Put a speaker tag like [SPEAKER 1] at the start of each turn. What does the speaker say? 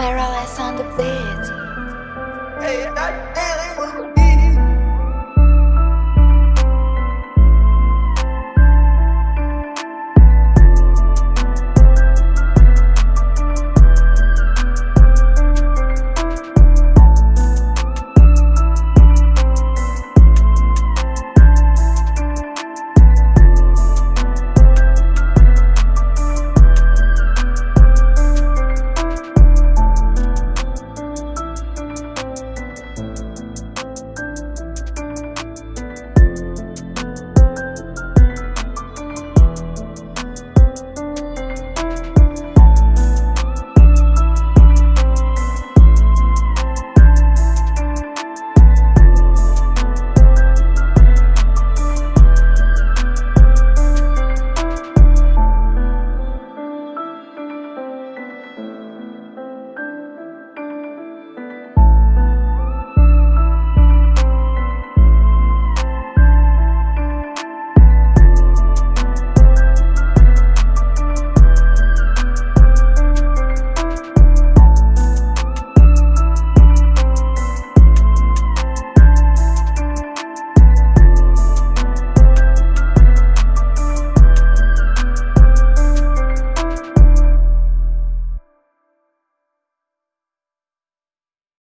[SPEAKER 1] Mirrorless on the beat.
[SPEAKER 2] Hey, that,